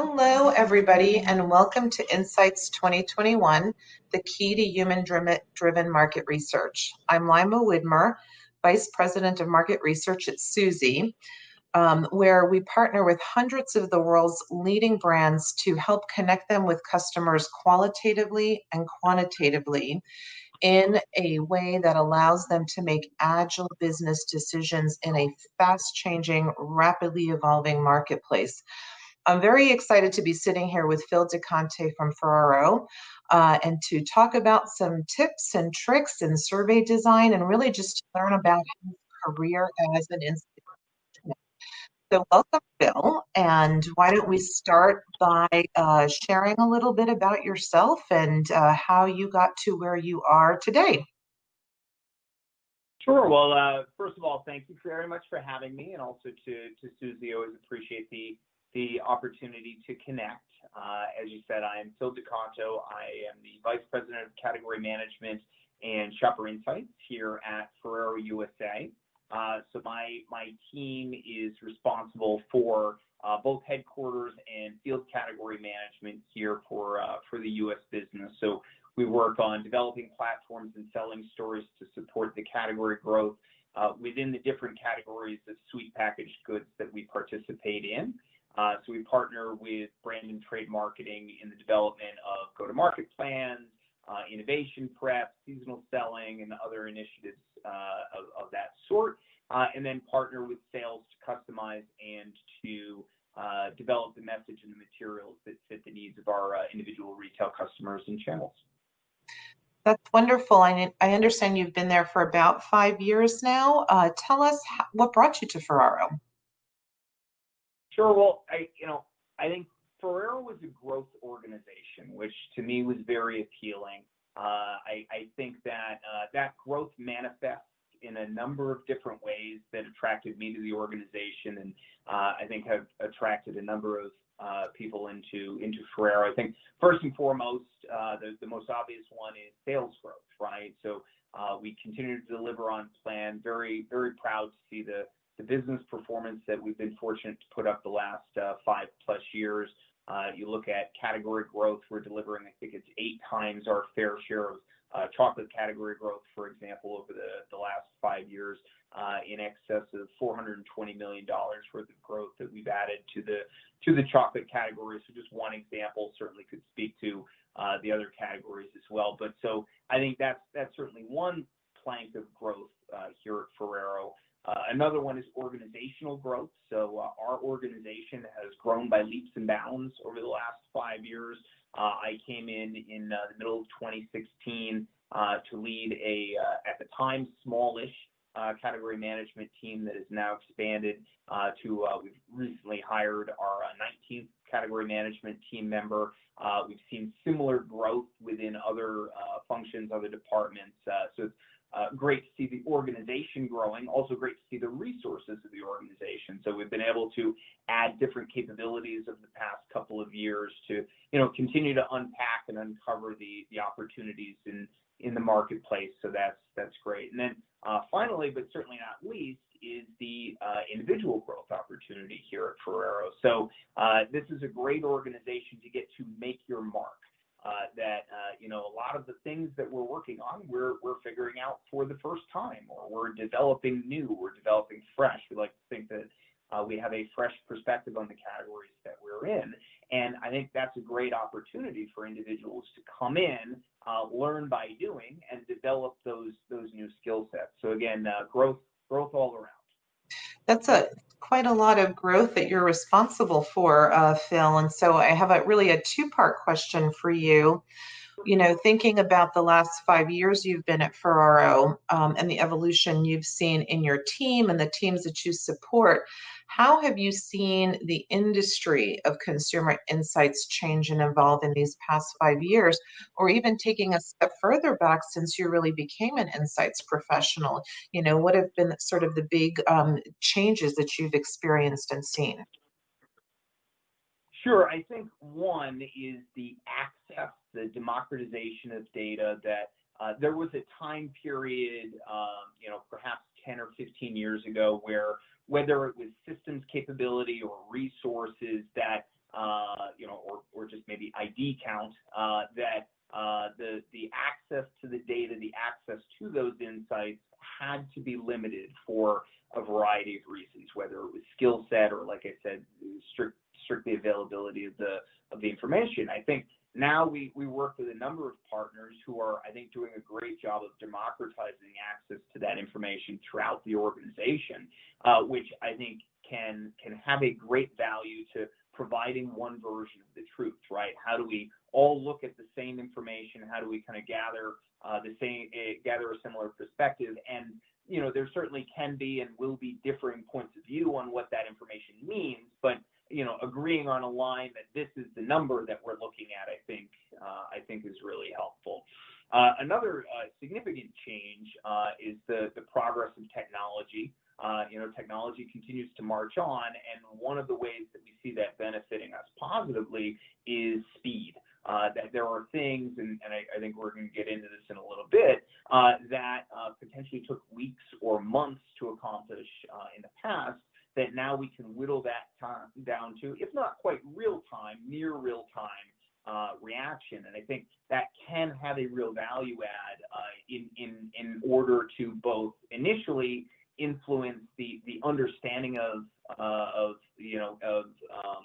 Hello, everybody, and welcome to Insights 2021, the key to human-driven market research. I'm Lima Widmer, Vice President of Market Research at Suzy, um, where we partner with hundreds of the world's leading brands to help connect them with customers qualitatively and quantitatively in a way that allows them to make agile business decisions in a fast changing, rapidly evolving marketplace. I'm very excited to be sitting here with Phil DeConte from Ferrero uh, and to talk about some tips and tricks in survey design and really just to learn about his career as an institution. So welcome, Phil, and why don't we start by uh, sharing a little bit about yourself and uh, how you got to where you are today. Sure. Well, uh, first of all, thank you very much for having me, and also to to Suzy. Always appreciate the the opportunity to connect. Uh, as you said, I am Phil DeCanto. I am the Vice President of Category Management and Shopper Insights here at Ferrero USA. Uh, so my my team is responsible for uh, both headquarters and field category management here for for the U.S. business. So we work on developing platforms and selling stories to support the category growth within the different categories of sweet packaged goods that we participate in. Uh, so we partner with brand and trade marketing in the development of go-to-market plans, uh, innovation prep, seasonal selling, and other initiatives uh, of, that sort, and then partner with sales to customize and to develop the message and the materials that fit the needs of our individual retail customers and channels. That's wonderful. I understand you've been there for about five years now. tell us what brought you to Ferrero. Sure. Well, I, you know, I think Ferrero was a growth organization, which to me was very appealing. Uh, I, I, think that uh, that growth manifests in a number of different ways that attracted me to the organization, and uh, I think have attracted a number of uh, people into into Ferrero. I think first and foremost, uh, the, the most obvious one is sales growth, right? So uh, we continue to deliver on plan. Very very proud to see the the business performance that we've been fortunate to put up the last uh, five plus years. Uh, you look at category growth, we're delivering, I think it's eight times our fair share of uh, chocolate category growth, for example, over the, the last five years, uh, in excess of $420 million worth of growth that we've added to the to the chocolate category. So just one example certainly could speak to uh, the other categories as well. But so I think that's that's certainly one plank of growth uh, here at Ferrero. Uh, another one is organizational growth. So uh, our organization has grown by leaps and bounds over the last five years. Uh, I came in in uh, the middle of 2016 uh, to lead a, uh, at the time, smallish uh, category management team that has now expanded to, we've recently hired our 19th category management team member. we've seen similar growth within other functions, other departments. so it's uh, great to see the organization growing, also great to see the resources of the organization. So we've been able to add different capabilities over the past couple of years to, you know, continue to unpack and uncover the the opportunities in in the marketplace. So that's that's great. And then uh, finally, but certainly not least, is the uh, individual growth opportunity here at Ferrero. So uh, this is a great organization to get to make your mark. Uh, that uh, you know a lot of the things that we're working on we're we're figuring out for the first time or we're developing new we're developing fresh. We like to think that uh, we have a fresh perspective on the categories that we're in. And i think that's a great opportunity for individuals to come in uh, learn by doing and develop those those new skill sets. So again uh, growth growth all around. That's a quite a lot of growth that you're responsible for, uh, Phil. And so I have a really a two-part question for you. You know, thinking about the last five years you've been at Ferrero um, and the evolution you've seen in your team and the teams that you support, how have you seen the industry of consumer insights change and evolve in these past five years, or even taking a step further back since you really became an insights professional? You know, what have been sort of the big um, changes that you've experienced and seen? Sure. I think one is the access, the democratization of data that uh, there was a time period, um, you know, perhaps 10 or 15 years ago where whether it was systems capability or resources that uh, you know, or, or just maybe ID count, uh, that uh, the the access to the data, the access to those insights had to be limited for a variety of reasons, whether it was skill set or, like I said, strict, strictly availability of the of the information. I think now we, we work with a number of partners who are, I think, doing a great job of democratizing access to that information throughout the organization, uh, which I think can can have a great value to providing one version of the truth, right? How do we all look at the same information? How do we kind of gather uh, the same, uh, gather a similar perspective? And you know, there certainly can be and will be differing points of view on what that information means, but you know, agreeing on a line that this is the number that we're looking at, I think, uh, I think is really helpful. Uh, another uh, significant change uh, is the, the progress of technology. Uh, you know, technology continues to march on, and one of the ways that we see that benefiting us positively is speed. Uh, that there are things, and, and I, I, think we're going to get into this in a little bit, that potentially took weeks or months to accomplish in the past that now we can whittle that time down to, if not quite real time, near real time uh, reaction. And I think that can have a real value add uh, in, in, in order to both initially influence the, the understanding of, uh, of, you know, of um,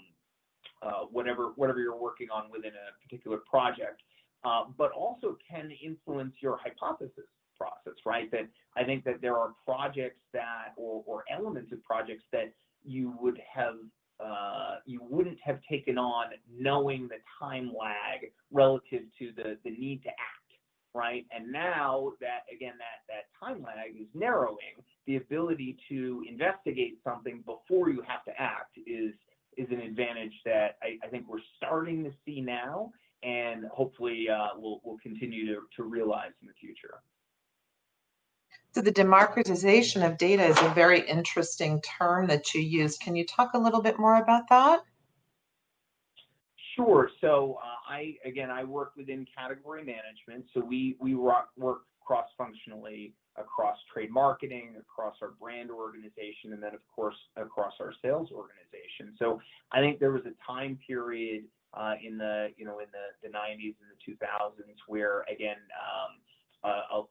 uh, whatever, whatever you're working on within a particular project, uh, but also can influence your hypothesis process, right? That I think that there are projects that, or, or elements of projects that you would have uh, you wouldn't have taken on knowing the time lag relative to the, the need to act, right? And now that, again, that, that time lag is narrowing, the ability to investigate something before you have to act is, is an advantage that I, I think we're starting to see now and hopefully uh, we'll, continue to, realize in the future. So the democratization of data is a very interesting term that you use. Can you talk a little bit more about that? Sure. So uh, I again I work within category management. So we we work, work cross functionally across trade marketing, across our brand organization, and then of course across our sales organization. So I think there was a time period in the you know in the, the 90s and the 2000s where again um,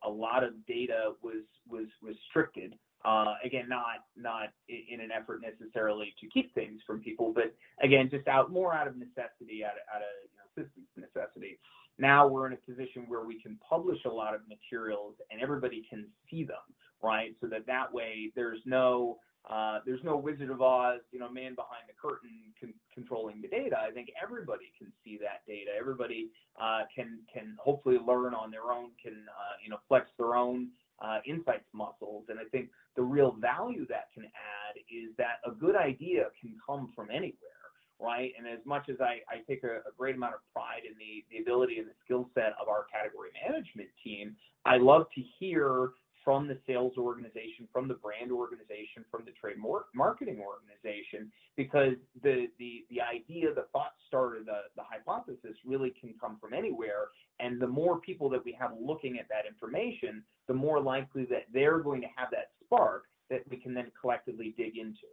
a, lot of data was was restricted. Uh, again, not not in an effort necessarily to keep things from people, but again, just out more out of necessity, out of, you know, systems necessity. Now we're in a position where we can publish a lot of materials and everybody can see them, right? So that that way there's no uh, there's no Wizard of Oz, you know, man behind the curtain con- controlling the data. I think everybody can see that data. Everybody uh, can can hopefully learn on their own, can uh, you know flex their own uh, insights muscles. And I think the real value that can add is that a good idea can come from anywhere, right? And as much as I, I take a, a great amount of pride in the the ability and the skill set of our category management team, I love to hear from the sales organization, from the brand organization, from the trade marketing organization, because the the the idea, the thought starter, the the hypothesis really can come from anywhere. And the more people that we have looking at that information, the more likely that they're going to have that spark that we can then collectively dig into.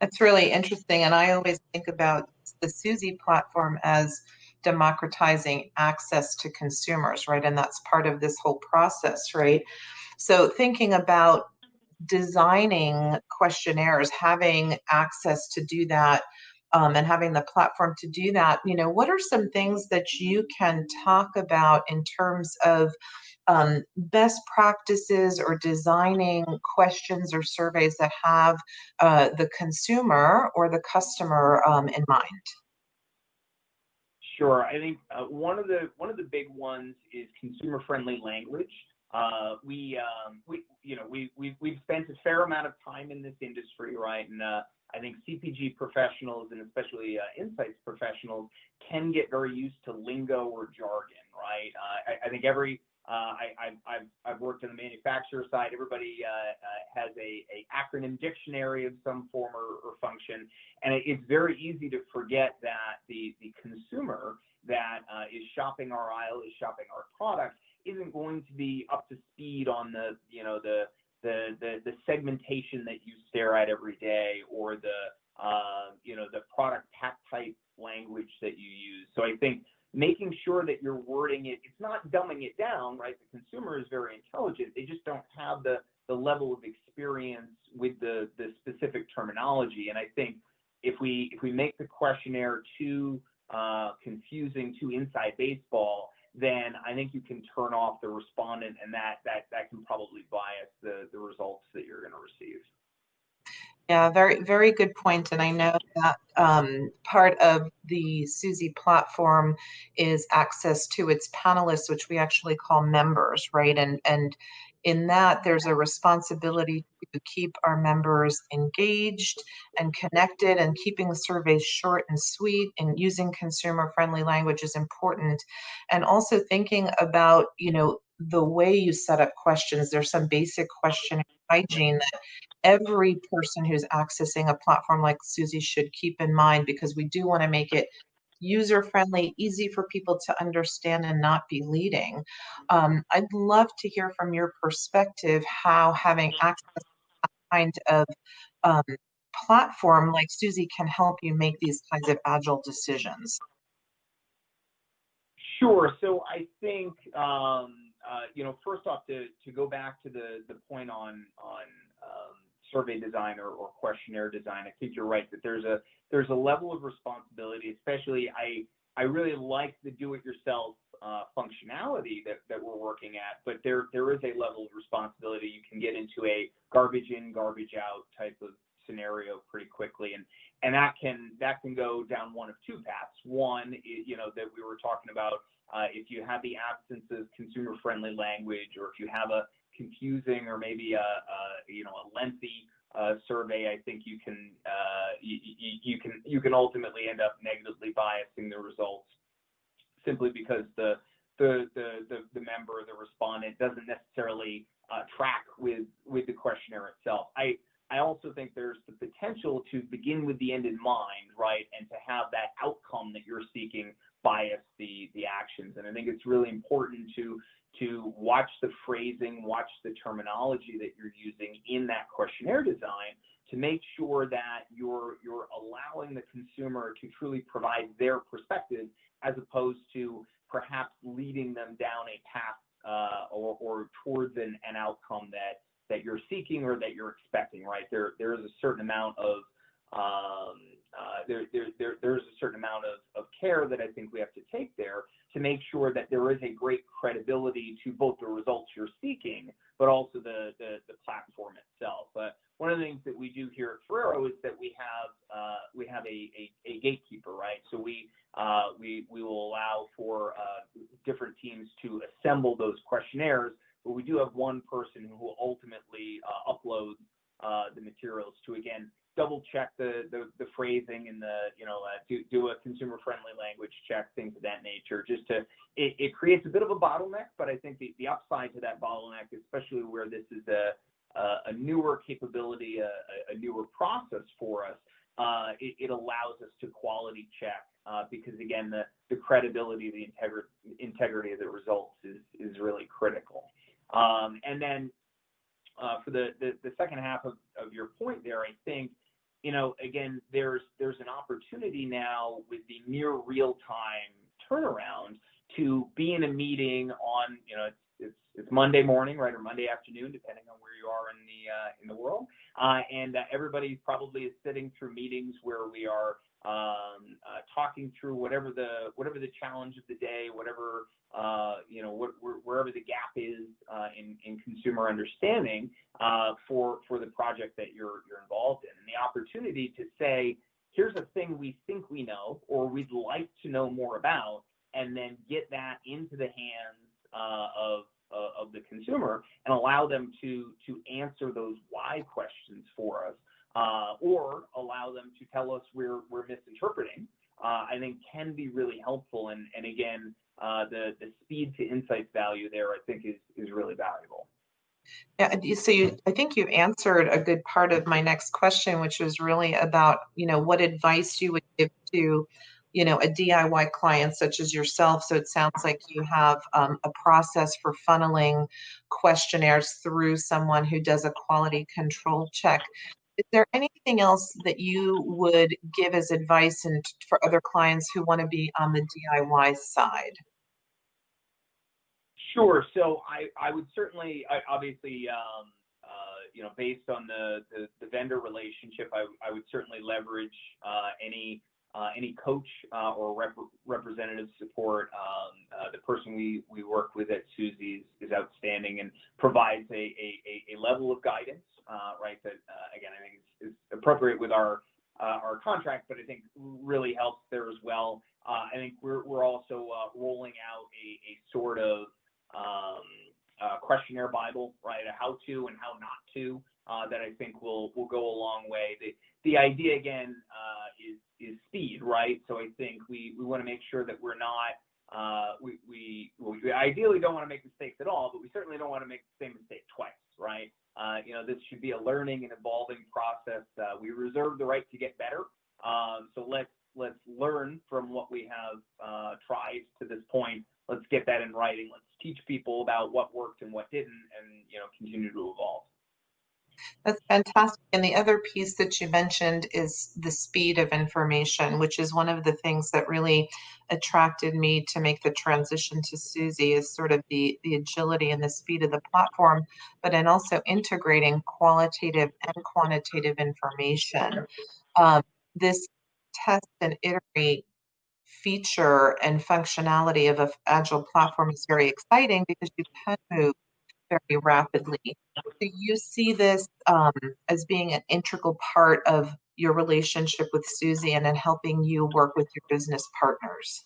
That's really interesting. And I always think about the Suzy platform as democratizing access to consumers, right? And that's part of this whole process, right? So thinking about designing questionnaires, having access to do that, um, and having the platform to do that, you know, what are some things that you can talk about in terms of um, best practices or designing questions or surveys that have uh, the consumer or the customer um, in mind? Sure. I think uh, one of the one of the big ones is consumer friendly language. Uh, we, um, we, you know, we, we've, spent a fair amount of time in this industry, right? And uh, I think CPG professionals and especially uh, insights professionals can get very used to lingo or jargon, right? I, think every, I, have worked on the manufacturer side. Everybody has a, acronym dictionary of some form or, function, and it's very easy to forget that the consumer that is shopping our aisle is shopping our product isn't going to be up to speed on the you know the the the, the segmentation that you stare at every day or the uh, you know, the product pack type language that you use. So I think making sure that you're wording it, it's not dumbing it down, right? The consumer is very intelligent. They just don't have the, the level of experience with the, the specific terminology. And I think if we if we make the questionnaire too uh, confusing, too inside baseball, then I think you can turn off the respondent, and that that that can probably bias the the results that you're going to receive. Yeah, very, very good point. And I know that um, part of the Suzy platform is access to its panelists, which we actually call members, right? And and in that, there's a responsibility to keep our members engaged and connected, and keeping surveys short and sweet and using consumer-friendly language is important. And also thinking about, you know, the way you set up questions. There's some basic question hygiene that every person who's accessing a platform like Suzy should keep in mind because we do want to make it user friendly, easy for people to understand and not be leading. Um, I'd love to hear from your perspective how having access to that kind of um, platform like Suzy can help you make these kinds of agile decisions. Sure. So I think um, uh, you know first off to to go back to the the point on on um, survey design or, or questionnaire design, I think you're right that there's a there's a level of responsibility, especially I I really like the do-it-yourself uh, functionality that, that we're working at, but there there is a level of responsibility. You can get into a garbage in, garbage out type of scenario pretty quickly, and and that can that can go down one of two paths. One, you know, that we were talking about, uh, if you have the absence of consumer-friendly language, or if you have a confusing or maybe a, a you know a lengthy uh, survey, I think you can uh, you, you, can you can ultimately end up negatively biasing the results simply because the the the the, the member, the respondent, doesn't necessarily uh, track with with the questionnaire itself. I I also think there's the potential to begin with the end in mind, right, and to have that outcome that you're seeking bias the the actions. And I think it's really important to to watch the phrasing, watch the terminology that you're using in that questionnaire design to make sure that you're you're allowing the consumer to truly provide their perspective as opposed to perhaps leading them down a path uh, or, or towards an, an outcome that that you're seeking or that you're expecting, right? There there is a certain amount of um, uh, there, there, there, there's a certain amount of, of care that I think we have to take there to make sure that there is a great credibility to both the results you're seeking, but also the, the, the platform itself. But one of the things that we do here at Ferrero is that we have uh, we have a, a, a, gatekeeper, right? So we uh, we we will allow for uh, different teams to assemble those questionnaires, but we do have one person who will ultimately uh, upload uh, the materials to again double check the, the, the phrasing and the, you know, uh, do, do a consumer friendly language check, things of that nature, just to, it, it creates a bit of a bottleneck, but I think the, the upside to that bottleneck, especially where this is a, a, newer capability, a, a, newer process for us, uh, it, it, allows us to quality check uh, because again, the, the credibility, the integri- integrity of the results is, is really critical. Um, and then uh, for the, the, the, second half of, of your point there, I think you know, again, there's there's an opportunity now with the near real time turnaround to be in a meeting on, you know, it's Monday morning, right, or Monday afternoon, depending on where you are in the uh, in the world, uh, and uh, everybody probably is sitting through meetings where we are um, uh, talking through whatever the whatever the challenge of the day, whatever uh, you know, what, wherever the gap is uh, in, in consumer understanding uh, for for the project that you're you're involved in, and the opportunity to say, here's a thing we think we know or we'd like to know more about, and then get that into the hands uh, of uh, of the consumer and allow them to to answer those why questions for us, or allow them to tell us we're we're misinterpreting. I think can be really helpful, and and again uh, the the speed to insights value there, I think, is is really valuable. Yeah, so you, I think you answered a good part of my next question, which was really about, you know, what advice you would give to, you know, a DIY client such as yourself. So it sounds like you have um, a process for funneling questionnaires through someone who does a quality control check. Is there anything else that you would give as advice and for other clients who want to be on the DIY side? Sure. So I, I would certainly, I, obviously, um, uh, you know, based on the, the, the vendor relationship, I, I would certainly leverage uh, any uh, any coach uh, or rep- representative support. Um, uh, the person we, we work with at Suzy is, outstanding and provides a, a, a level of guidance, right? That uh, again, I think is, appropriate with our uh, our contract, but I think really helps there as well. I think we're also rolling out a, sort of um, questionnaire bible, right? A how to and how not to that I think will go a long way. The idea again is speed, right? So I think we, to make sure that we're not, uh, we, ideally don't want to make mistakes at all, but we certainly don't want to make the same mistake twice, right? Uh, you know, this should be a learning and evolving process. Uh, we reserve the right to get better. Um, so let's, let's learn from what we have uh, tried to this point. Let's get that in writing. Let's teach people about what worked and what didn't and, you know, continue to evolve. That's fantastic. And the other piece that you mentioned is the speed of information, which is one of the things that really attracted me to make the transition to Suzy is sort of the, the agility and the speed of the platform, but then also integrating qualitative and quantitative information. Um, this test and iterate feature and functionality of an agile platform is very exciting because you can move very rapidly. Do you see this um, as being an integral part of your relationship with Suzy and in helping you work with your business partners?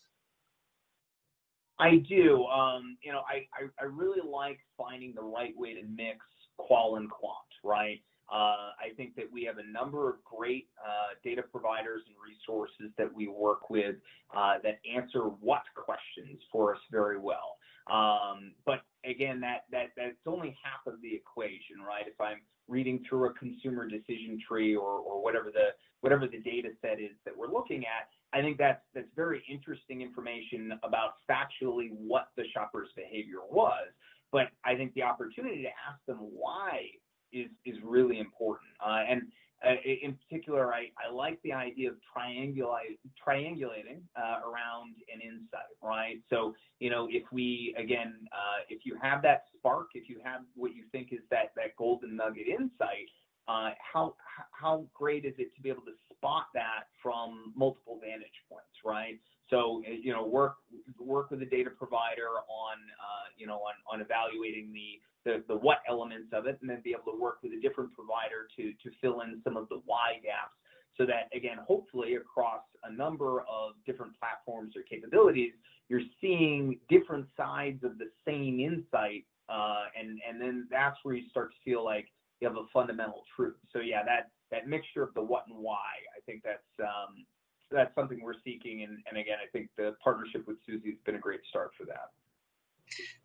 I do. Um, you know, I, I, I, really like finding the right way to mix qual and quant, right? Uh, I think that we have a number of great uh, data providers and resources that we work with uh, that answer what questions for us very well. Um, but again, that, that, that's only half of the equation, right? If I'm reading through a consumer decision tree or, or whatever the, whatever the data set is that we're looking at, I think that's, that's very interesting information about factually what the shopper's behavior was. But I think the opportunity to ask them why is, is really important. Uh, and uh, in particular, I, I like the idea of triangulating uh, around an insight, right? So, you know, if we, again, uh, if you have that spark, if you have what you think is that, that golden nugget insight, uh, how, how great is it to be able to spot that from multiple vantage points, right? So, you know, work, work with a data provider on, uh, you know, on, on evaluating the, the, the what elements of it and then be able to work with a different provider to, to fill in some of the why gaps so that again hopefully across a number of different platforms or capabilities you're seeing different sides of the same insight uh, and and then that's where you start to feel like you have a fundamental truth. So yeah that that mixture of the what and why i think that's um, that's something we're seeking and, and again i think the partnership with Suzy has been a great start for that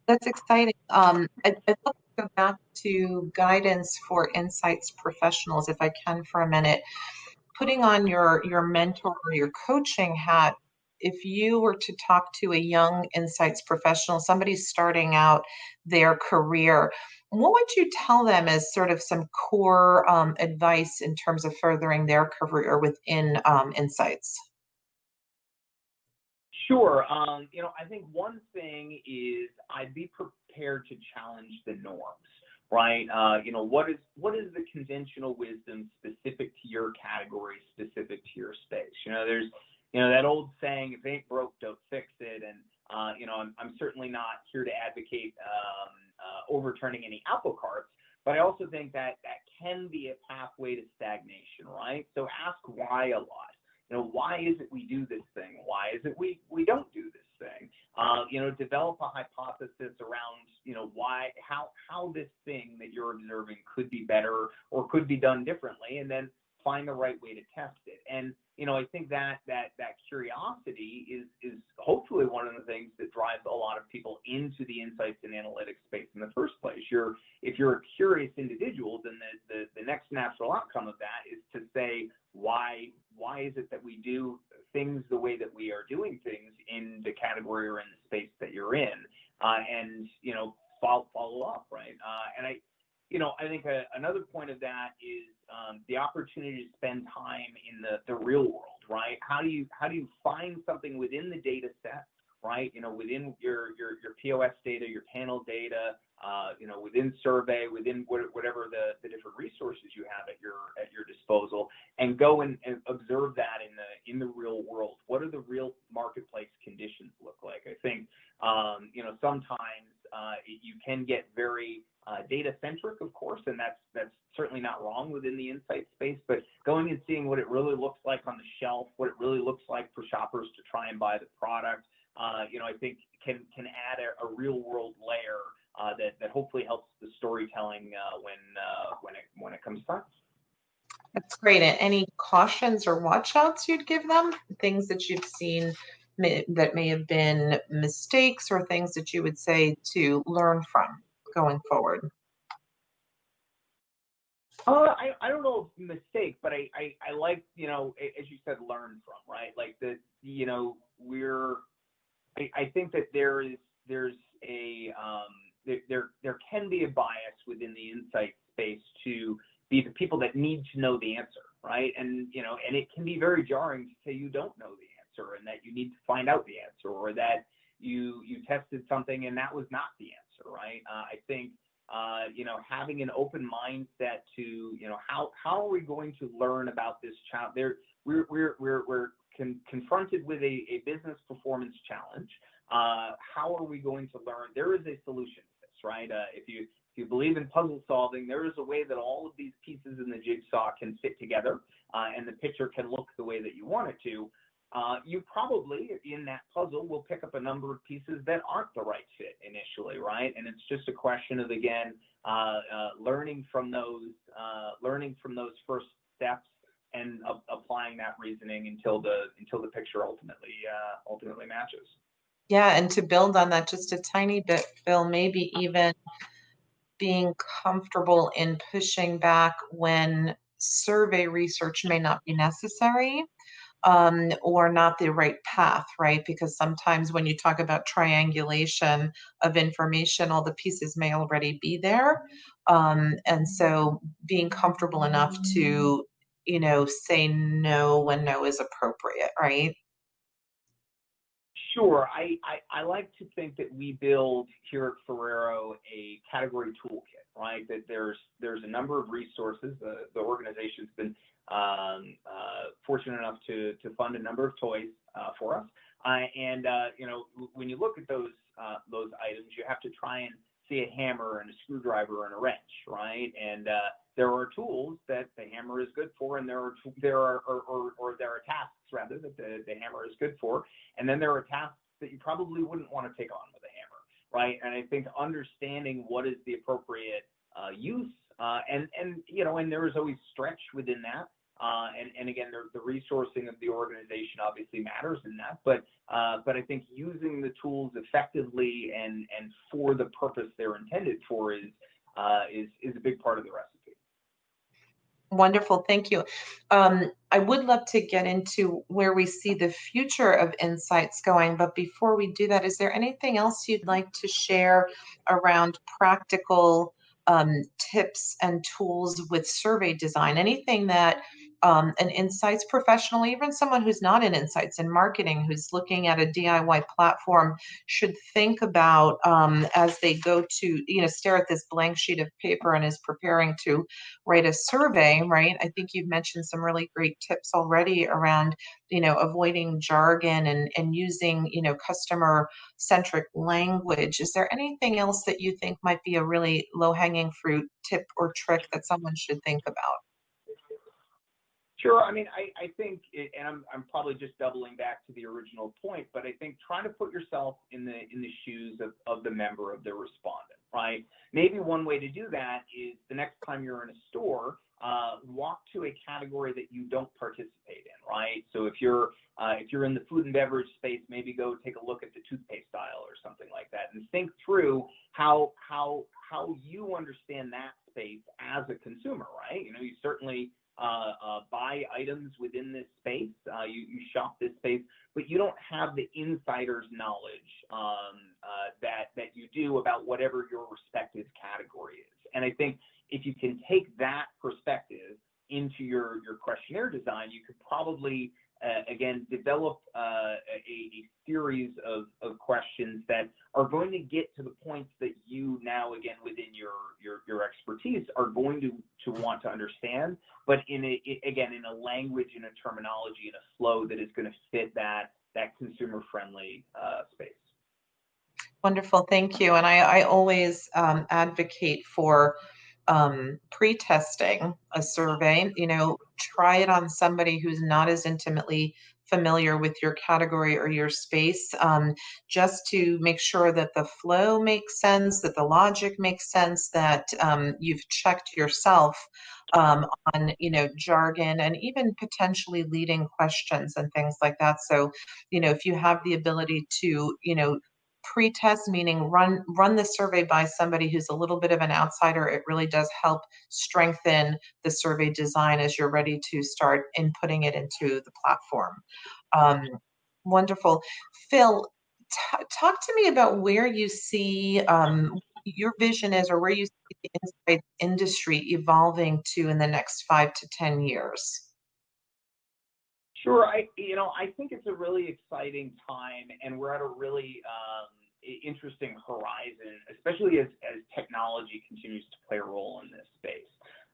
that's exciting. Um, I'd, I'd love to go back to guidance for insights professionals, if I can, for a minute. Putting on your your mentor or your coaching hat, if you were to talk to a young insights professional, somebody starting out their career, what would you tell them as sort of some core um, advice in terms of furthering their career within um, insights? Sure. Um, you know, I think one thing is I'd be prepared to challenge the norms, right? Uh, you know, what is what is the conventional wisdom specific to your category, specific to your space? You know, there's you know that old saying, "If it ain't broke, don't fix it." And uh, you know, I'm, I'm certainly not here to advocate um, uh, overturning any apple carts, but I also think that that can be a pathway to stagnation, right? So ask why a lot you know, why is it we do this thing? Why is it we, we don't do this thing? Uh, you know, develop a hypothesis around, you know, why, how, how this thing that you're observing could be better or could be done differently, and then find the right way to test it. And you know, I think that that that curiosity is is hopefully one of the things that drives a lot of people into the insights and analytics space in the first place. You're if you're a curious individual, then the, the, the next natural outcome of that is to say why why is it that we do things the way that we are doing things in the category or in the space that you're in, uh, and you know follow follow up right. Uh, and I you know, I think a, another point of that is um, the opportunity to spend time in the, the real world, right? How do you how do you find something within the data set, right? You know, within your your your POS data, your panel data, uh, you know, within survey, within whatever the, the different resources you have at your at your disposal, and go and, and observe that in the in the real world. What are the real marketplace conditions look like? I think um, you know sometimes uh, you can get very uh, data centric, of course, and that's that's certainly not wrong within the insight space. But going and seeing what it really looks like on the shelf, what it really looks like for shoppers to try and buy the product, uh, you know, I think can can add a, a real world layer uh, that, that hopefully helps the storytelling uh, when, uh, when, it, when it comes time. That's great. And any cautions or watchouts you'd give them? Things that you've seen may, that may have been mistakes or things that you would say to learn from going forward? Uh, I, I don't know if mistake, but I, I, I like, you know, as you said, learn from, right? Like the, you know, we're, I, I think that there is, there's a, um, there, there, there can be a bias within the insight space to be the people that need to know the answer, right? And, you know, and it can be very jarring to say you don't know the answer and that you need to find out the answer or that you, you tested something and that was not the answer, right? Uh, I think, uh, you know, having an open mindset to, you know, how, how are we going to learn about this child? There, we're, we're, we're, we're con- confronted with a, a business performance challenge. Uh, how are we going to learn? There is a solution right? Uh, if you if you believe in puzzle solving, there is a way that all of these pieces in the jigsaw can fit together, uh, and the picture can look the way that you want it to. Uh, you probably, in that puzzle, will pick up a number of pieces that aren't the right fit initially, right? And it's just a question of again uh, uh, learning from those, uh, learning from those first steps, and applying that reasoning until the until the picture ultimately ultimately matches. Yeah, and to build on that just a tiny bit, Phil, maybe even being comfortable in pushing back when survey research may not be necessary um, or not the right path, right? Because sometimes when you talk about triangulation of information, all the pieces may already be there. Um, and so being comfortable enough to, you know, say no when no is appropriate, right? Sure. I, I, I, like to think that we build here at Ferrero a category toolkit, right? That there's there's a number of resources. The, the organization's been um, uh, fortunate enough to, to fund a number of toys uh, for us. Uh, and uh, you know, when you look at those uh, those items, you have to try and see a hammer and a screwdriver and a wrench, right? And uh, there are tools that the hammer is good for, and there are there are or, or, or there are tasks rather that the, the hammer is good for, and then there are tasks that you probably wouldn't want to take on with a hammer, right? And I think understanding what is the appropriate uh, use, uh, and and you know, and there is always stretch within that. Uh, and, and again, the, the, resourcing of the organization obviously matters in that, but uh, but I think using the tools effectively and and for the purpose they're intended for is uh, is is a big part of the recipe. Wonderful, thank you. Um, I would love to get into where we see the future of insights going, but before we do that, is there anything else you'd like to share around practical um, tips and tools with survey design? Anything that um, an insights professional, even someone who's not in insights in marketing, who's looking at a DIY platform, should think about um, as they go to, you know, stare at this blank sheet of paper and is preparing to write a survey, right? I think you've mentioned some really great tips already around, you know, avoiding jargon and, and using, you know, customer centric language. Is there anything else that you think might be a really low hanging fruit tip or trick that someone should think about? Sure. I mean, I, I think, and I'm, I'm probably just doubling back to the original point, but I think trying to put yourself in the in the shoes of, of the member of the respondent, right? Maybe one way to do that is the next time you're in a store, uh, walk to a category that you don't participate in, right? So if you're uh, if you're in the food and beverage space, maybe go take a look at the toothpaste aisle or something like that, and think through how how how you understand that space as a consumer, right? You know, you certainly buy items within this space. Uh, you, shop this space, but you don't have the insider's knowledge um, uh, that that you do about whatever your respective category is. And I think if you can take that perspective into your, your questionnaire design, you could probably uh, again, develop uh, a, series of, questions that are going to get to the points that you now, again, within your, expertise, are going to, to want to understand, but in a, again, in a language, in a terminology, in a flow that is going to fit that, that consumer-friendly uh, space. Wonderful, thank you. And I, I always um, advocate for um, pre-testing a survey, you know, try it on somebody who's not as intimately familiar with your category or your space, um, just to make sure that the flow makes sense, that the logic makes sense, that um, you've checked yourself um, on, you know, jargon and even potentially leading questions and things like that. So, you know, if you have the ability to, you know, pre-test meaning run run the survey by somebody who's a little bit of an outsider. It really does help strengthen the survey design as you're ready to start inputting it into the platform. Um, wonderful. Phil t- talk to me about where you see um, your vision is or where you see the industry evolving to in the next five to ten years Sure. I, you know, I think it's a really exciting time, and we're at a really um, interesting horizon, especially as, as technology continues to play a role in this space.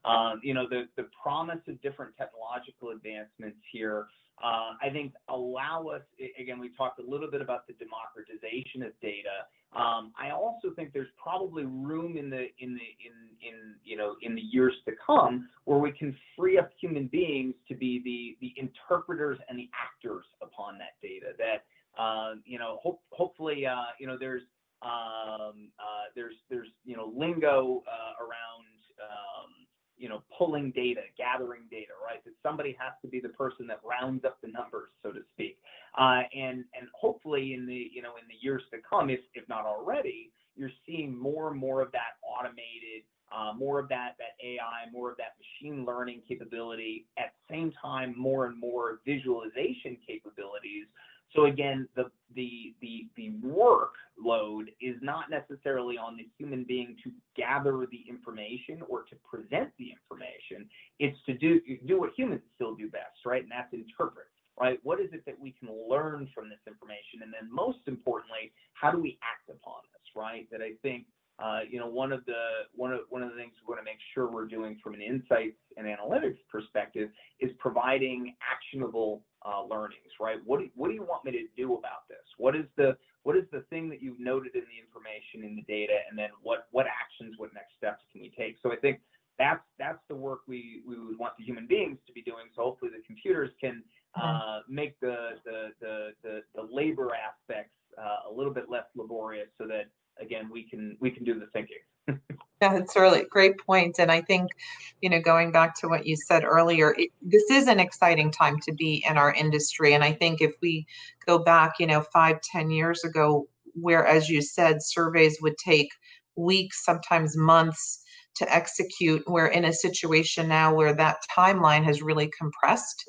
Um, you know, the, the promise of different technological advancements here, uh, I think allow us, again, we talked a little bit about the democratization of data. Um, I also think there's probably room in the, in the, in, in, you know, in the years to come where we can free up human beings to be the, the interpreters and the actors upon that data that, uh, you know, hope, hopefully, uh, you know, there's, um, uh, there's, there's, you know, lingo around, um, you know, pulling data, gathering data, right? That somebody has to be the person that rounds up the numbers, so to speak. Uh, and and hopefully in the you know in the years to come, if if not already, you're seeing more and more of that automated, uh, more of that that AI, more of that machine learning capability. At the same time, more and more visualization capabilities so again, the, the, the, the workload is not necessarily on the human being to gather the information or to present the information. It's to do, do what humans still do best, right? And that's interpret, right? What is it that we can learn from this information? And then most importantly, how do we act upon this, right? That I think you know, one of the one of one of the things we want to make sure we're doing from an insights and analytics perspective is providing actionable uh, learnings, right? What do, what do you want me to do about this? What is the what is the thing that you've noted in the information in the data, and then what what actions, what next steps can we take? So I think that's that's the work we we would want the human beings to be doing. So hopefully the computers can mm-hmm. uh, make the the, the the the labor aspects uh, a little bit less laborious, so that again, we can we can do the thinking. yeah, it's really great. And I think, you know, going back to what you said earlier, it, this is an exciting time to be in our industry. And I think if we go back, you know, five, ten years ago, where, as you said, surveys would take weeks, sometimes months to execute, we're in a situation now where that timeline has really compressed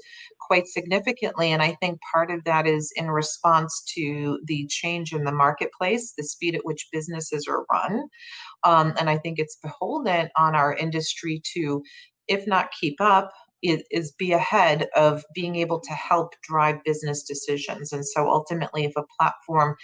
quite significantly. And I think part of that is in response to the change in the marketplace, the speed at which businesses are run. Um, and I think it's beholden on our industry to, if not keep up, is, be ahead of being able to help drive business decisions. And so ultimately, if a platform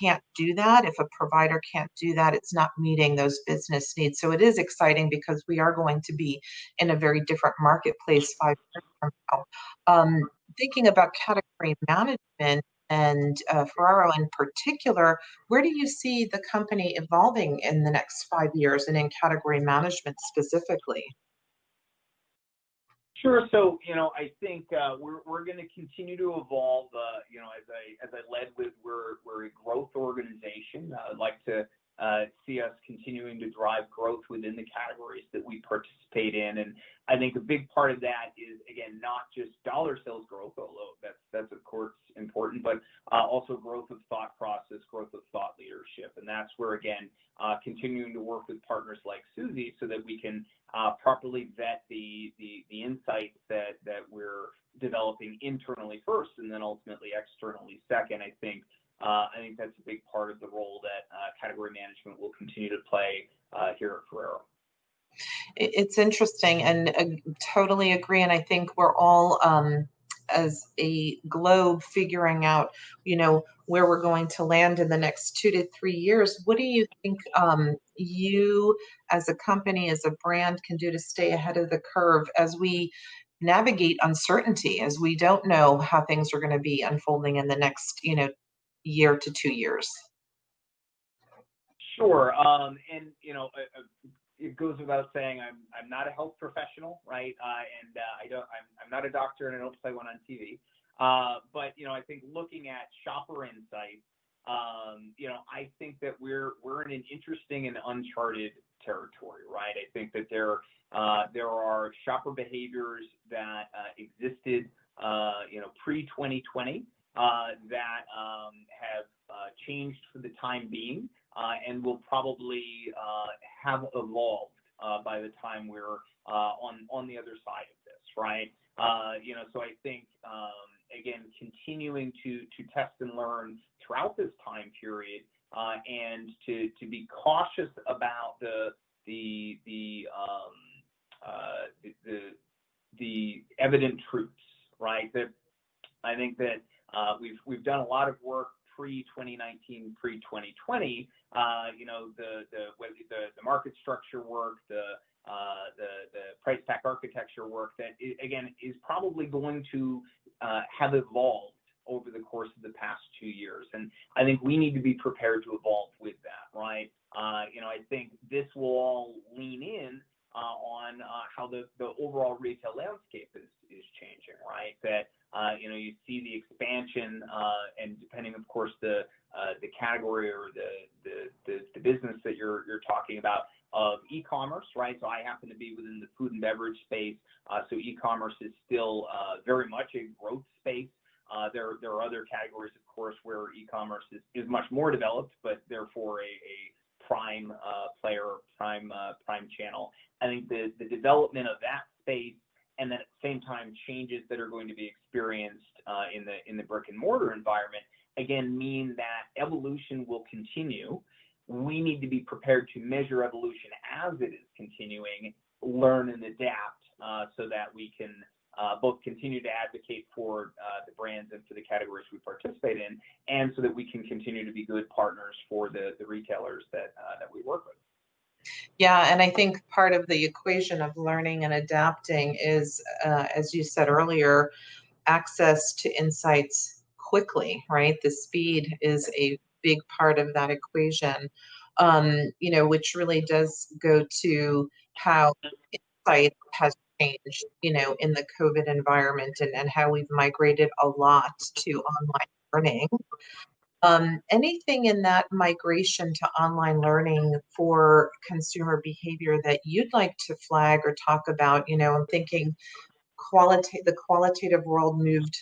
can't do that, if a provider can't do that, it's not meeting those business needs. So it is exciting because we are going to be in a very different marketplace five years from now. Um, thinking about category management, and uh, Ferrero in particular, where do you see the company evolving in the next five years and in category management specifically? Sure. So, you know, I think uh, we're to continue to evolve. Uh, you know, as I as I led with, we're we're a growth organization. Uh, I'd like to see us continuing to drive growth within the categories that we participate in. And I think a big part of that is, again, not just dollar sales growth, although that's, of course important, but also growth of thought process, growth of thought leadership. And that's where, again, continuing to work with partners like Suzy so that we can uh, properly vet the, the, the insights that, that we're developing internally first and then ultimately externally second, I think uh, I think that's a big part of the role that uh, category management will continue to play uh, here at Ferrero. It's interesting and uh, totally agree. And I think we're all, um, as a globe, figuring out, you know, where we're going to land in the next two to three years. What do you think um, you, as a company, as a brand, can do to stay ahead of the curve as we navigate uncertainty, as we don't know how things are going to be unfolding in the next, you know, year to two years? Sure. Um, and you know, uh, uh, it goes without saying, I'm I'm not a health professional, right? Uh, and uh, I don't, I'm I'm not a doctor, and I don't play one on TV. Uh, but you know, I think looking at shopper insights, um, you know, I think that we're we're in an interesting and uncharted territory, right? I think that there uh, there are shopper behaviors that uh, existed, uh, you know, pre 2020 uh, that um, have uh, changed for the time being uh, and will probably have evolved by the time we're on on the other side of this, right? you know, so I think um, again, continuing to to test and learn throughout this time period, and to be cautious about the the the um, the, the evident truths, right? That I think that uh, we've done a lot of work pre-2019, pre-2020, uh, you know, the market structure work, the uh, the price pack architecture work that again is probably going to uh, have evolved over the course of the past two years. And I think we need to be prepared to evolve with that, right? Uh, you know, I think this will all lean in uh, on how the overall retail landscape is changing, right? That uh, you know, you see the expansion, uh, and depending, of course, the uh, the category or the, the the business that you're you're talking about of e-commerce, right? So I happen to be within the food and beverage space, uh, so e-commerce is still uh, very much a growth space. Uh, there there are other categories, of course, where e-commerce is, is much more developed, but therefore a, a prime player, prime prime channel. I think the the development of that space and then at the same time changes that are going to be experienced uh, in the in the brick and mortar environment again mean that evolution will continue. We need to be prepared to measure evolution as it is continuing, learn and adapt uh, so that we can uh, both continue to advocate for uh, the brands and for the categories we participate in, and so that we can continue to be good partners for the, the retailers that, uh, that we work with. Yeah, and I think part of the equation of learning and adapting is, uh, as you said earlier, access to insights quickly, right? The speed is a big part of that equation, um, you know, which really does go to how insight has changed, you know, in the COVID environment and, and how we've migrated a lot to online learning. Um, anything in that migration to online learning for consumer behavior that you'd like to flag or talk about? You know, I'm thinking quality the qualitative world moved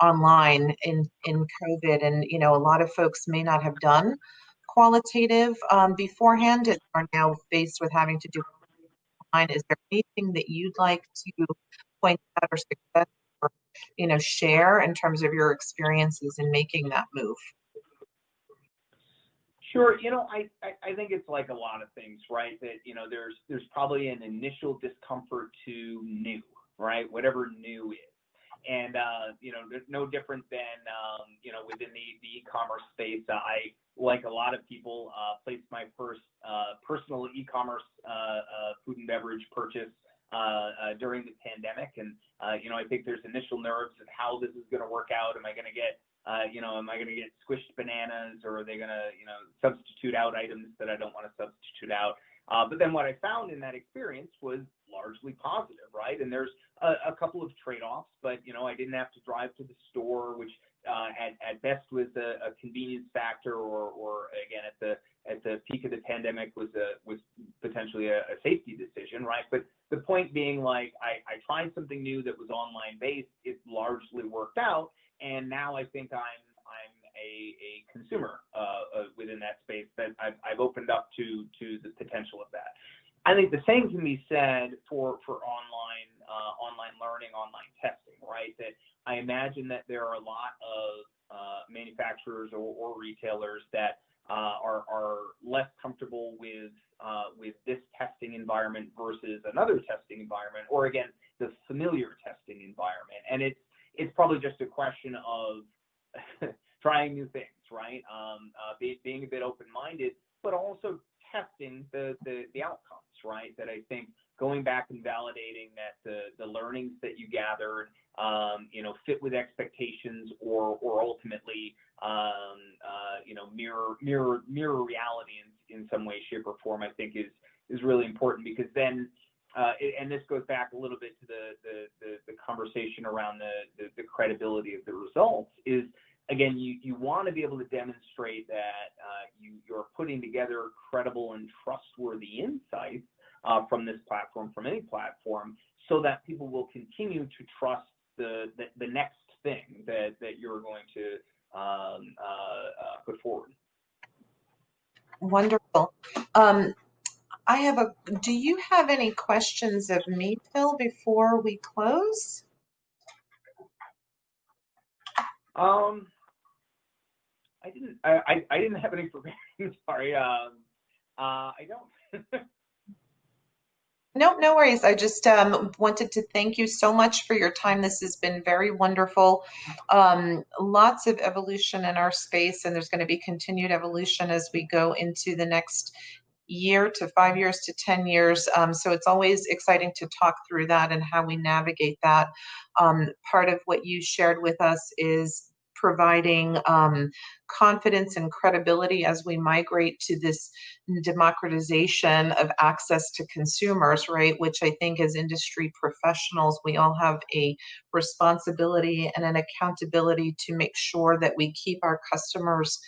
online in in COVID, and you know, a lot of folks may not have done qualitative um, beforehand and are now faced with having to do online. Is there anything that you'd like to point out or suggest or you know share in terms of your experiences in making that move? Sure. You know, I, think it's like a lot of things, right? That, you know, there's there's probably an initial discomfort to new, right? Whatever new is. And, uh, you know, there's no different than, um, you know, within the, e-commerce space. I, like a lot of people, uh, placed my first uh, personal e-commerce uh, uh, food and beverage purchase uh, during the pandemic. And, you know, I think there's initial nerves of how this is going to work out. Am I going to get uh, you know, am I going to get squished bananas or are they going to, you know, substitute out items that I don't want to substitute out? Uh, but then what I found in that experience was largely positive, right? And there's a, a couple of trade-offs, but you know, I didn't have to drive to the store, which uh, at, at best was a, a convenience factor, or, or again at the at the peak of the pandemic was a was potentially a, a safety decision, right? But the point being, like, I, I tried something new that was online based. It largely worked out, and now I think I'm I'm a, a consumer uh, within that space that I've, I've opened up to to the potential of that. I think the same can be said for for online uh, online learning, online testing, right? That I imagine that there are a lot of uh, manufacturers or, or, retailers that uh, are, are less comfortable with uh, with this testing environment versus another testing environment, or again, the familiar testing environment. And it's it's probably just a question of trying new things, right? Um, uh, be, being a bit open-minded, but also testing the, the the outcomes, right? That I think going back and validating that the the learnings that you gathered, um, you know, fit with expectations, or or ultimately um, uh, you know, mirror mirror mirror reality in, in some way, shape, or form, I think is is really important because then, and this goes back a little bit to the conversation around the, credibility of the results. Is again, you want to be able to demonstrate that uh, you you're putting together credible and trustworthy insights uh, from this platform, from any platform, so that people will continue to trust the next thing that you're going to um, uh, uh, put forward. Wonderful. I have a, do you have any questions of me, Phil, before we close? Um, I didn't, I, I, I didn't have any for Sorry. Um, uh, I don't. No, no worries. I just um, wanted to thank you so much for your time. This has been very wonderful. Um, lots of evolution in our space, and there's going to be continued evolution as we go into the next year to five years to 10 years. Um, so it's always exciting to talk through that and how we navigate that. Um, part of what you shared with us is providing um, confidence and credibility as we migrate to this democratization of access to consumers, right? Which I think as industry professionals, we all have a responsibility and an accountability to make sure that we keep our customers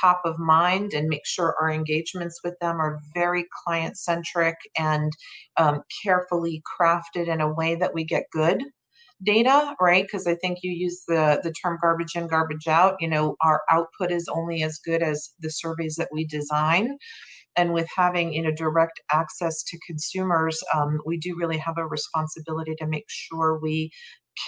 top of mind and make sure our engagements with them are very client centric and um, carefully crafted in a way that we get good data, right? Because I think you use the the term garbage in, garbage out. You know, our output is only as good as the surveys that we design. And with having you know direct access to consumers, um, we do really have a responsibility to make sure we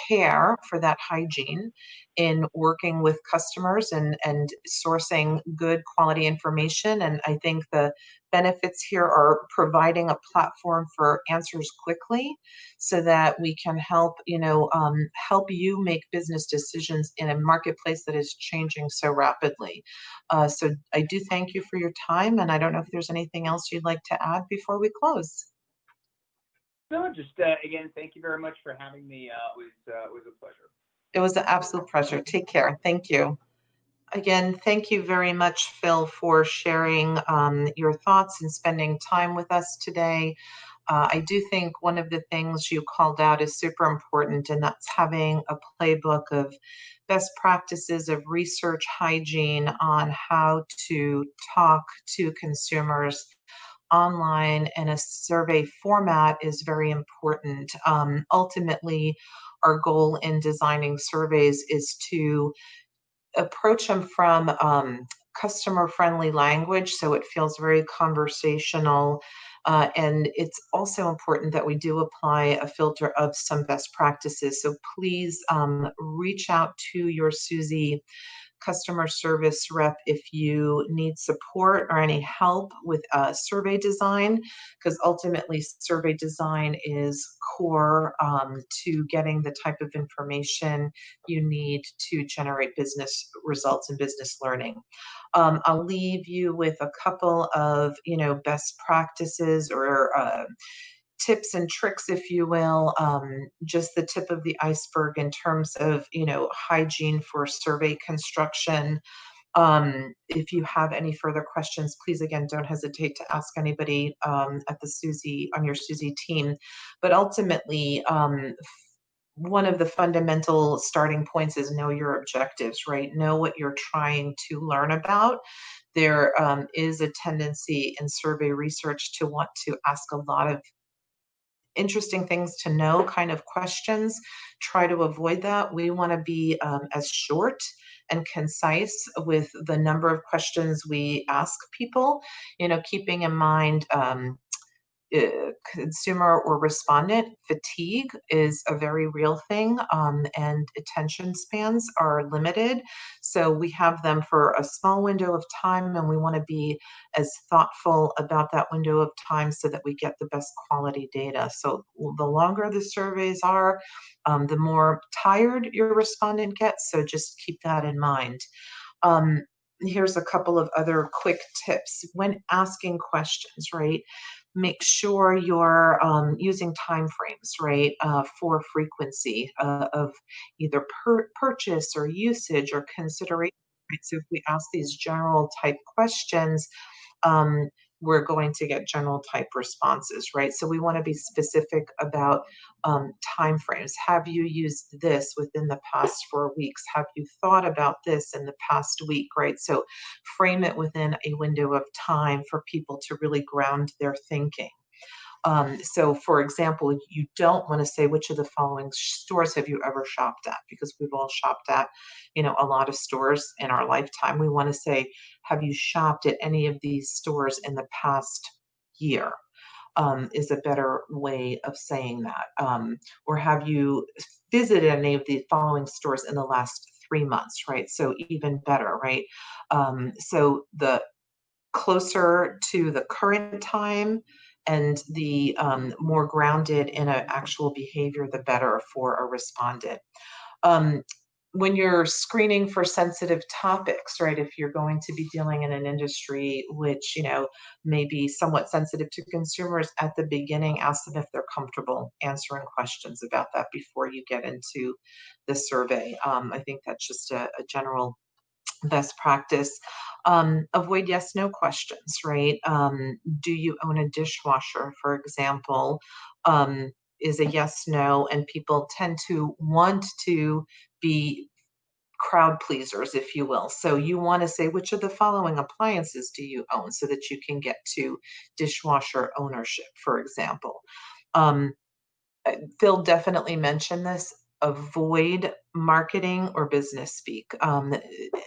care for that hygiene in working with customers and and sourcing good quality information and i think the benefits here are providing a platform for answers quickly so that we can help you know um, help you make business decisions in a marketplace that is changing so rapidly. Uh, so i do thank you for your time and i don't know if there's anything else you'd like to add before we close no, just uh, again, thank you very much for having me. Uh, it was uh, it was a pleasure. It was an absolute pleasure. Take care. Thank you. Again, thank you very much, Phil, for sharing um, your thoughts and spending time with us today. Uh, I do think one of the things you called out is super important, and that's having a playbook of best practices of research hygiene on how to talk to consumers online in a survey format is very important. Um, ultimately, our goal in designing surveys is to approach them from um, customer friendly language so it feels very conversational. Uh, and it's also important that we do apply a filter of some best practices. So please um, reach out to your Suzy customer service rep if you need support or any help with uh, survey design, because ultimately survey design is core um, to getting the type of information you need to generate business results and business learning. Um, I'll leave you with a couple of, you know, best practices or uh, tips and tricks, if you will, um, just the tip of the iceberg in terms of, you know, hygiene for survey construction. Um, if you have any further questions, please again don't hesitate to ask anybody um, at the Suzy on your Suzy team. But ultimately, um, one of the fundamental starting points is know your objectives, right? Know what you're trying to learn about. There um, is a tendency in survey research to want to ask a lot of interesting things to know kind of questions. Try to avoid that. We want to be um, as short and concise with the number of questions we ask people, you know, keeping in mind um, consumer or respondent fatigue is a very real thing um, and attention spans are limited. So we have them for a small window of time and we want to be as thoughtful about that window of time so that we get the best quality data. So the longer the surveys are um, the more tired your respondent gets so just keep that in mind. Um, here's a couple of other quick tips. When asking questions right make sure you're um, using time frames, right, uh, for frequency uh, of either purchase or usage or consideration. Right? So if we ask these general type questions, um, we're going to get general type responses, right? So we want to be specific about um, timeframes. Have you used this within the past four weeks? Have you thought about this in the past week, right? So frame it within a window of time for people to really ground their thinking. Um, so for example, you don't want to say which of the following stores have you ever shopped at because we've all shopped at, you know, a lot of stores in our lifetime. We want to say, have you shopped at any of these stores in the past year? Um, is a better way of saying that. Um, or have you visited any of the following stores in the last three months, right? So even better, right? Um, so the closer to the current time and the um, more grounded in an actual behavior, the better for a respondent. Um, when you're screening for sensitive topics, right, if you're going to be dealing in an industry which, you know, may be somewhat sensitive to consumers at the beginning, ask them if they're comfortable answering questions about that before you get into the survey. Um, I think that's just a, a general best practice. Um, avoid yes no questions, right? Um, do you own a dishwasher, for example? Um, is a yes no, and people tend to want to be crowd pleasers, if you will. So you want to say, which of the following appliances do you own so that you can get to dishwasher ownership, for example. Um, Phil definitely mentioned this avoid marketing or business speak. Um,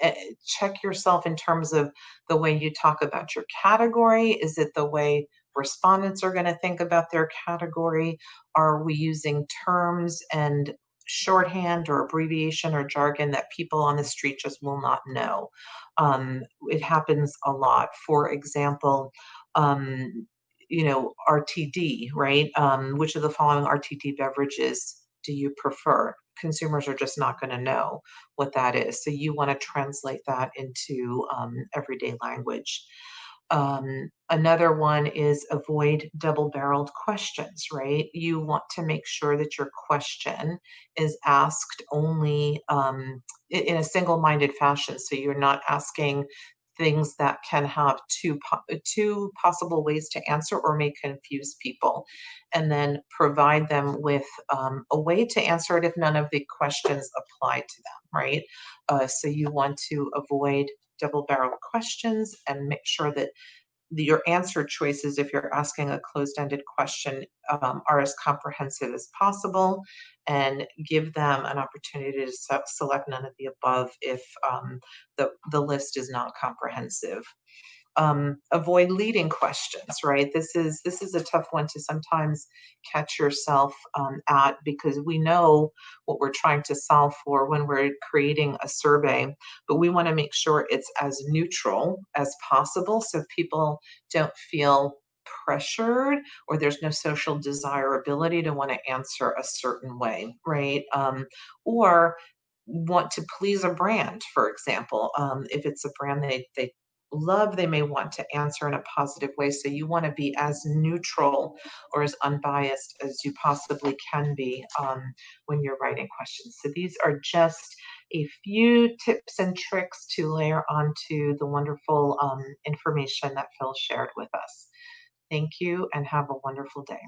eh, check yourself in terms of the way you talk about your category. Is it the way respondents are going to think about their category? Are we using terms and shorthand or abbreviation or jargon that people on the street just will not know? Um, it happens a lot. For example, um, you know, RTD, right? Um, which of the following RTD beverages do you prefer? Consumers are just not going to know what that is. So you want to translate that into um, everyday language. Um, another one is avoid double barreled questions, right? You want to make sure that your question is asked only um, in a single minded fashion. So you're not asking things that can have two two possible ways to answer or may confuse people and then provide them with um, a way to answer it if none of the questions apply to them right? Uh, so you want to avoid double barrel questions and make sure that your answer choices, if you're asking a closed-ended question, um, are as comprehensive as possible and give them an opportunity to se- select none of the above if um, the, the list is not comprehensive um, avoid leading questions right? This is this is a tough one to sometimes catch yourself um, at because we know what we're trying to solve for when we're creating a survey but we want to make sure it's as neutral as possible so people don't feel pressured or there's no social desirability to want to answer a certain way right? Um, or want to please a brand for example. Um, if it's a brand they, they love they may want to answer in a positive way. So you want to be as neutral or as unbiased as you possibly can be um, when you're writing questions. So these are just a few tips and tricks to layer onto the wonderful um, information that Phil shared with us. Thank you and have a wonderful day.